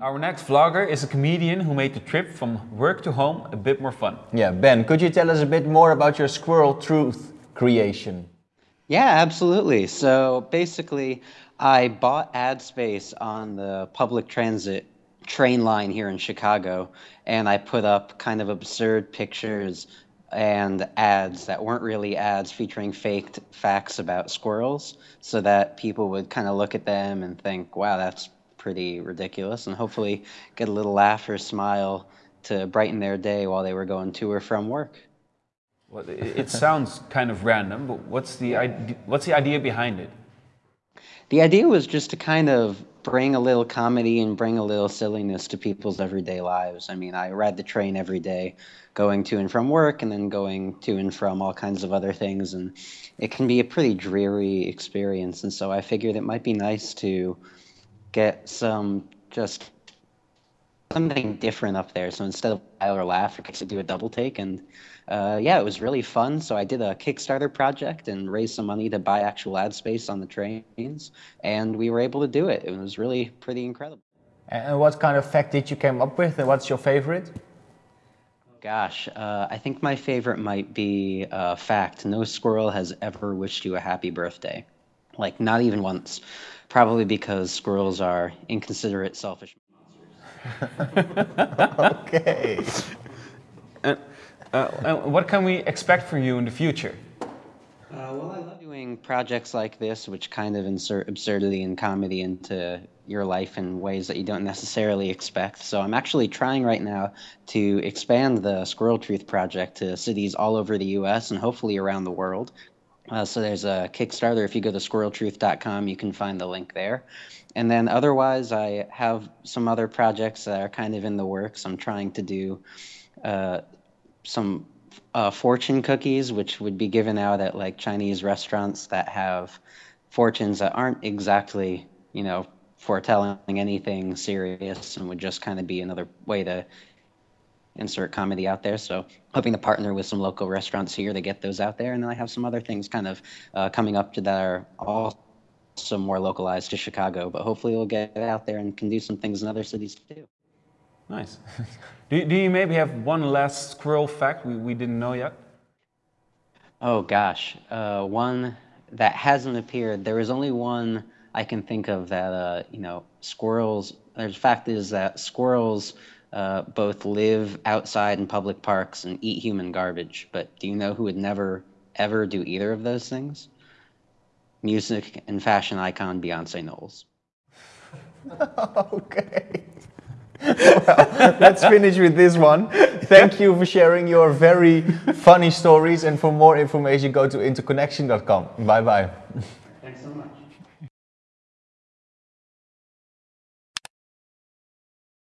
Our next vlogger is a comedian who made the trip from work to home a bit more fun. Yeah, Ben, could you tell us a bit more about your squirrel truth creation? Yeah, absolutely. So basically, I bought ad space on the public transit train line here in Chicago, and I put up kind of absurd pictures and ads that weren't really ads featuring faked facts about squirrels so that people would kind of look at them and think, wow, that's pretty ridiculous, and hopefully get a little laugh or smile to brighten their day while they were going to or from work. Well, it, sounds kind of random, but what's the, what's the idea behind it? The idea was just to kind of bring a little comedy and bring a little silliness to people's everyday lives. I mean, I ride the train every day going to and from work and then going to and from all kinds of other things. And it can be a pretty dreary experience. And so I figured it might be nice to get some just something different up there. So instead of smile or laugh, I could do a double take. And uh, yeah, it was really fun. So I did a Kickstarter project and raised some money to buy actual ad space on the trains. And we were able to do it. It was really pretty incredible. And what kind of fact did you come up with? And what's your favorite? Gosh, uh, I think my favorite might be uh, fact. No squirrel has ever wished you a happy birthday. Like, not even once. Probably because squirrels are inconsiderate, selfish okay. And, uh, and what can we expect from you in the future? Uh, well, I love doing projects like this, which kind of insert absurdity and comedy into your life in ways that you don't necessarily expect. So I'm actually trying right now to expand the Squirrel Truth Project to cities all over the U.S. and hopefully around the world. Uh, so there's a Kickstarter. If you go to squirreltruth.com, you can find the link there. And then otherwise, I have some other projects that are kind of in the works. I'm trying to do uh, some uh, fortune cookies, which would be given out at like Chinese restaurants that have fortunes that aren't exactly, you know, foretelling anything serious and would just kind of be another way to insert comedy out there. So hoping to partner with some local restaurants here to get those out there. And then I have some other things kind of uh, coming up to that are also more localized to Chicago, but hopefully we'll get out there and can do some things in other cities too. Nice. do, do you maybe have one last squirrel fact we, we didn't know yet? Oh gosh, uh, one that hasn't appeared. There is only one I can think of that, uh, you know, squirrels, the fact is that squirrels uh, both live outside in public parks and eat human garbage. But do you know who would never, ever do either of those things? Music and fashion icon Beyonce Knowles. okay. well, let's finish with this one. Thank you for sharing your very funny stories. And for more information, go to interconnection.com. Bye bye.